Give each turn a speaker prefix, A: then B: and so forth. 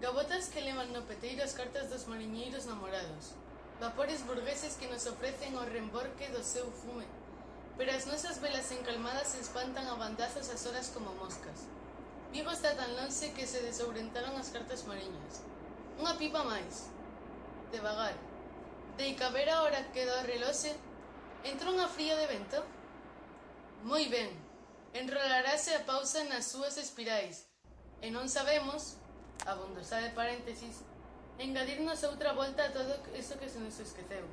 A: Gabotas que levan no peteiro as cartas dos mariñeiros namorados. Vapores burgueses que nos ofrecen o remborque do seu fume. Pero as nosas velas encalmadas espantan a bandazos as horas como moscas. Vigo está tan lonxe que se desobrentaron as cartas mariñas. Unha pipa máis. Devagar. De caber a hora que do reloxe, entrou unha fría de vento. Moi ben. Enrolarase a pausa nas súas espirais. E non sabemos abondosa de paréntesis, engadirnos outra volta a todo iso que se nos esqueceu.